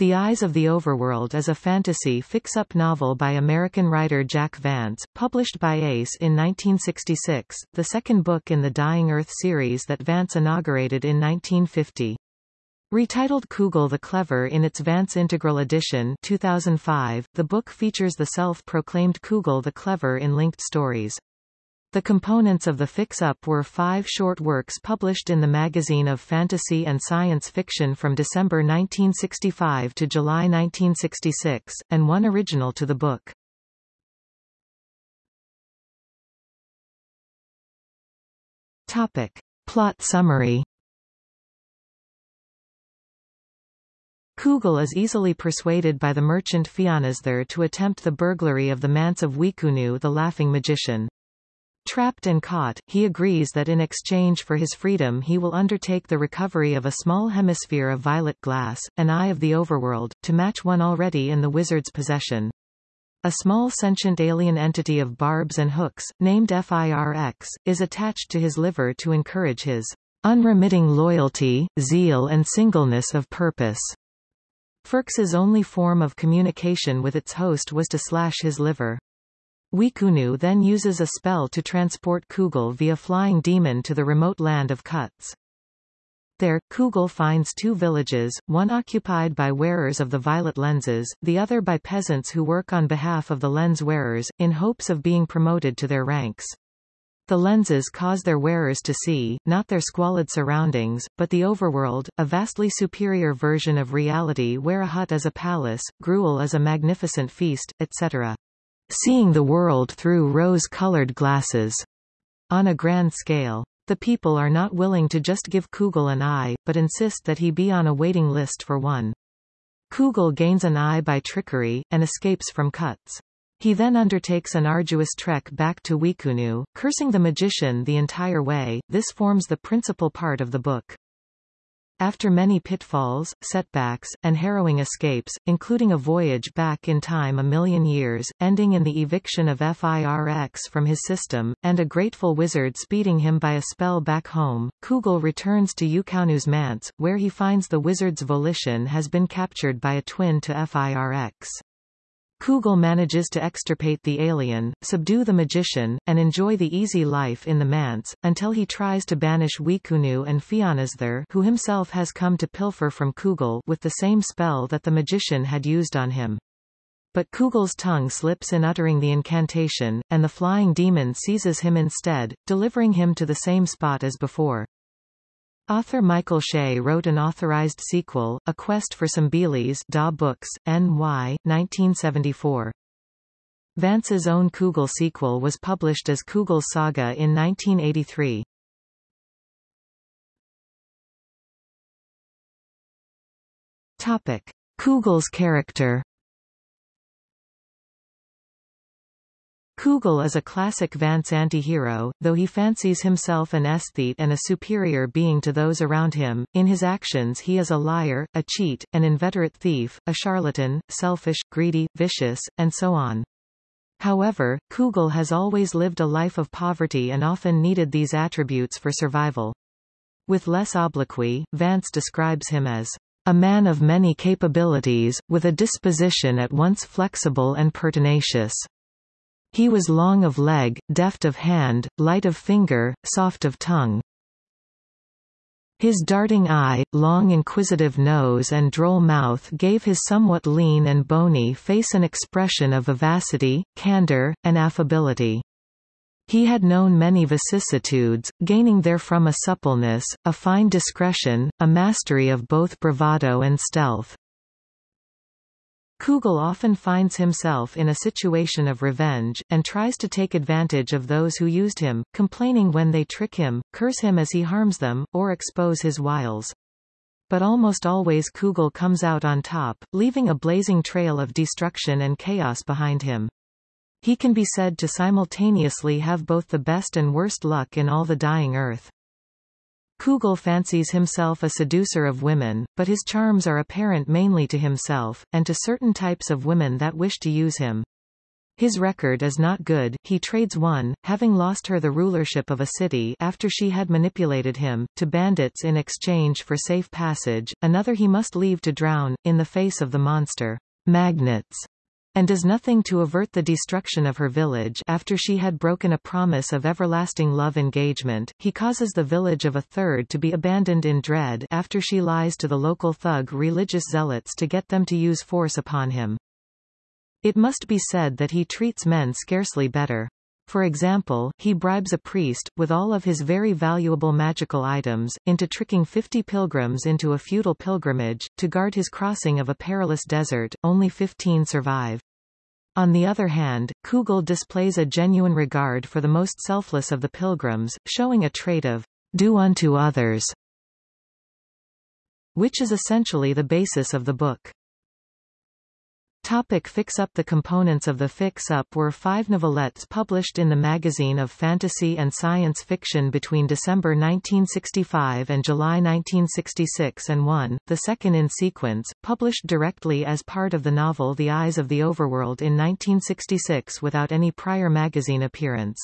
The Eyes of the Overworld is a fantasy fix-up novel by American writer Jack Vance, published by Ace in 1966, the second book in the Dying Earth series that Vance inaugurated in 1950. Retitled Cugel the Clever in its Vance Integral Edition 2005, the book features the self-proclaimed Cugel the Clever in linked stories. The components of the fix-up were five short works published in the Magazine of Fantasy and Science Fiction from December 1965 to July 1966, and one original to the book. Topic. Plot summary Cugel is easily persuaded by the merchant Fianosther to attempt the burglary of the manse of Iucounu the Laughing Magician. Trapped and caught, he agrees that in exchange for his freedom he will undertake the recovery of a small hemisphere of violet glass, an eye of the overworld, to match one already in the wizard's possession. A small sentient alien entity of barbs and hooks, named FIRX, is attached to his liver to encourage his unremitting loyalty, zeal and singleness of purpose. FIRX's only form of communication with its host was to slash his liver. Iucounu then uses a spell to transport Cugel via flying demon to the remote land of Cutz. There, Cugel finds two villages, one occupied by wearers of the violet lenses, the other by peasants who work on behalf of the lens wearers, in hopes of being promoted to their ranks. The lenses cause their wearers to see, not their squalid surroundings, but the overworld, a vastly superior version of reality where a hut is a palace, gruel is a magnificent feast, etc seeing the world through rose-colored glasses. On a grand scale. The people are not willing to just give Cugel an eye, but insist that he be on a waiting list for one. Cugel gains an eye by trickery, and escapes from Cutz. He then undertakes an arduous trek back to Iucounu, cursing the magician the entire way. This forms the principal part of the book. After many pitfalls, setbacks, and harrowing escapes, including a voyage back in time a million years, ending in the eviction of FIRX from his system, and a grateful wizard speeding him by a spell back home, Cugel returns to Iucounu's manse, where he finds the wizard's volition has been captured by a twin to FIRX. Cugel manages to extirpate the alien, subdue the magician, and enjoy the easy life in the manse, until he tries to banish Iucounu and Fianosther who himself has come to pilfer from Cugel with the same spell that the magician had used on him. But Cugel's tongue slips in uttering the incantation, and the flying demon seizes him instead, delivering him to the same spot as before. Author Michael Shea wrote an authorized sequel, A Quest for Some Baileys DAW Books, N.Y., 1974. Vance's own Cugel sequel was published as Cugel's Saga in 1983. Topic. Cugel's character Cugel is a classic Vance anti-hero, though he fancies himself an aesthete and a superior being to those around him. In his actions he is a liar, a cheat, an inveterate thief, a charlatan, selfish, greedy, vicious, and so on. However, Cugel has always lived a life of poverty and often needed these attributes for survival. With less obloquy, Vance describes him as a man of many capabilities, with a disposition at once flexible and pertinacious. He was long of leg, deft of hand, light of finger, soft of tongue. His darting eye, long inquisitive nose and droll mouth gave his somewhat lean and bony face an expression of vivacity, candor, and affability. He had known many vicissitudes, gaining therefrom a suppleness, a fine discretion, a mastery of both bravado and stealth. Cugel often finds himself in a situation of revenge, and tries to take advantage of those who used him, complaining when they trick him, curse him as he harms them, or expose his wiles. But almost always Cugel comes out on top, leaving a blazing trail of destruction and chaos behind him. He can be said to simultaneously have both the best and worst luck in all the dying earth. Cugel fancies himself a seducer of women, but his charms are apparent mainly to himself, and to certain types of women that wish to use him. His record is not good, he trades one, having lost her the rulership of a city after she had manipulated him, to bandits in exchange for safe passage, another he must leave to drown, in the face of the monster, Magnatz, and does nothing to avert the destruction of her village after she had broken a promise of everlasting love engagement, he causes the village of a third to be abandoned in dread after she lies to the local thug religious zealots to get them to use force upon him. It must be said that he treats men scarcely better. For example, he bribes a priest, with all of his very valuable magical items, into tricking 50 pilgrims into a futile pilgrimage, to guard his crossing of a perilous desert, only 15 survive. On the other hand, Cugel displays a genuine regard for the most selfless of the pilgrims, showing a trait of do unto others, which is essentially the basis of the book. Topic Fix Up The components of the Fix Up were five novelettes published in the Magazine of Fantasy and Science Fiction between December 1965 and July 1966 and one, the second in sequence, published directly as part of the novel The Eyes of the Overworld in 1966 without any prior magazine appearance.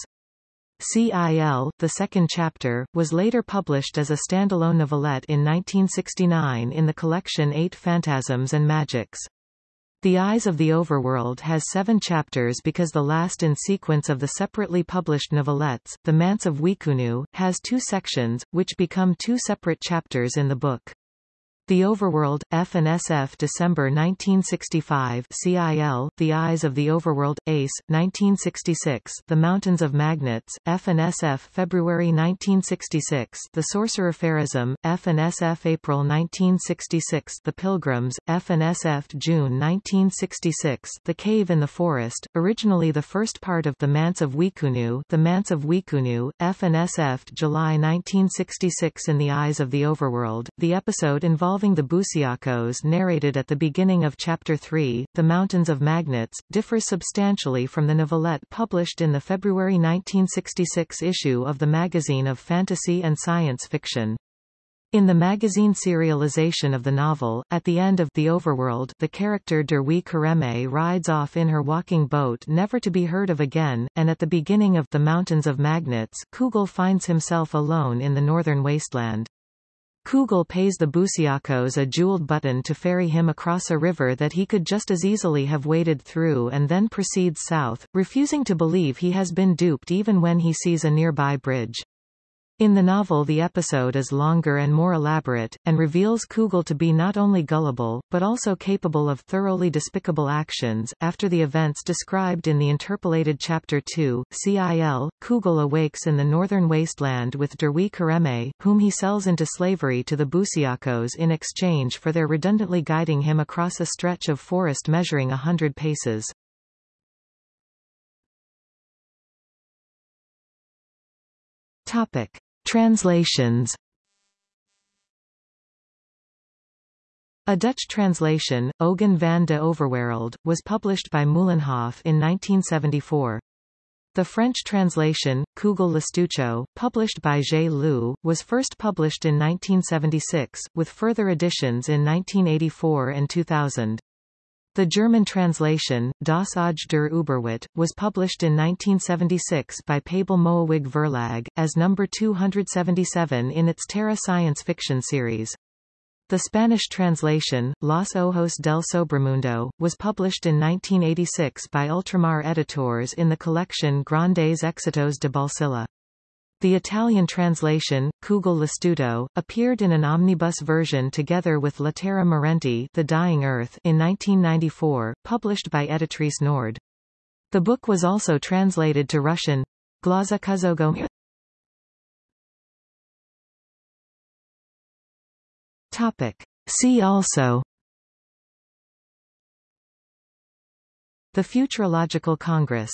CIL, the second chapter, was later published as a standalone novelette in 1969 in the collection Eight Fantasms and Magics. The Eyes of the Overworld has seven chapters because the last in sequence of the separately published novelettes, The Manse of Iucounu, has two sections, which become two separate chapters in the book. The Overworld, F and SF December 1965 CIL, The Eyes of the Overworld, ACE, 1966 The Mountains of Magnatz, F and SF February 1966 The Sorcerer Pharesm, F and SF April 1966 The Pilgrims, F and SF June 1966 The Cave in the Forest, originally the first part of The Manse of Iucounu. The Manse of Iucounu, F and SF July 1966 In the Eyes of the Overworld, the episode involved involving the Busiacos narrated at the beginning of Chapter 3, The Mountains of Magnatz, differs substantially from the novelette published in the February 1966 issue of the Magazine of Fantasy and Science Fiction. In the magazine serialization of the novel, at the end of The Overworld the character Derwe Coreme rides off in her walking boat never to be heard of again, and at the beginning of The Mountains of Magnatz, Cugel finds himself alone in the northern wasteland. Cugel pays the Busiacos a jeweled button to ferry him across a river that he could just as easily have waded through and then proceeds south, refusing to believe he has been duped even when he sees a nearby bridge. In the novel the episode is longer and more elaborate, and reveals Cugel to be not only gullible, but also capable of thoroughly despicable actions. After the events described in the interpolated Chapter 2, CIL, Cugel awakes in the northern wasteland with Derwe Coreme, whom he sells into slavery to the Busiacos in exchange for their redundantly guiding him across a stretch of forest measuring a hundred paces. Topic. Translations A Dutch translation, Ogen van de Overwereld, was published by Meulenhoff in 1974. The French translation, Cugel L'Estuche, published by J'ai Lu, was first published in 1976, with further editions in 1984 and 2000. The German translation, Das Auge der Überwelt, was published in 1976 by Pabel Moewig Verlag, as number 277 in its Terra science fiction series. The Spanish translation, Los Ojos del Sobremundo, was published in 1986 by Ultramar Editores in the collection Grandes Éxitos de Bolsillo. The Italian translation, Cugel L'Istituto, appeared in an omnibus version together with La Terra Morente The Dying Earth in 1994, published by Editrice Nord. The book was also translated to Russian. Glaza Kuzogo Topic. See also The Futurological Congress